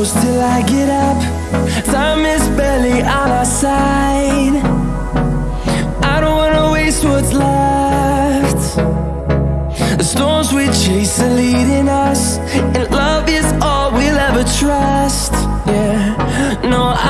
close till I get up. Time is barely on our side. I don't wanna waste what's left. The storms we chase are leading us, and love is all we'll ever trust. Yeah, no, I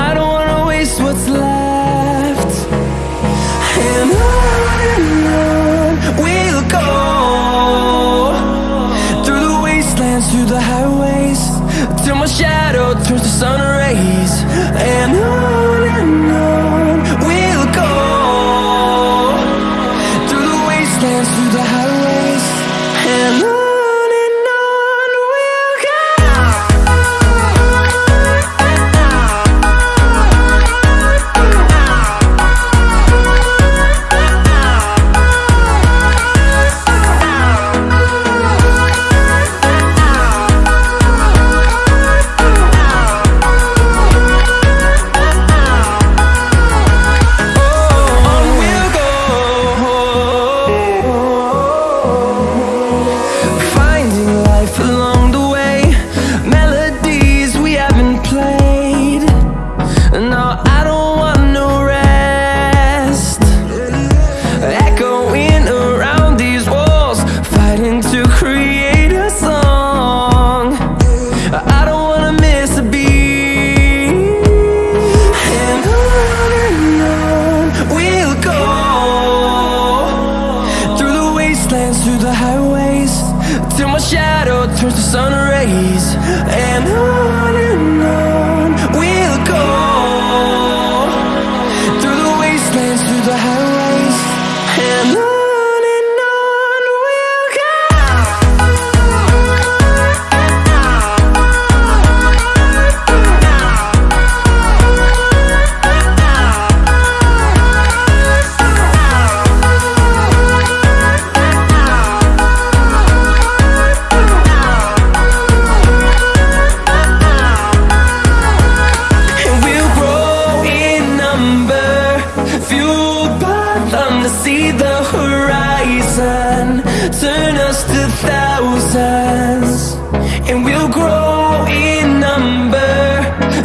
dance through the highways. Till my shadow turns to sun rays. And I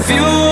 feel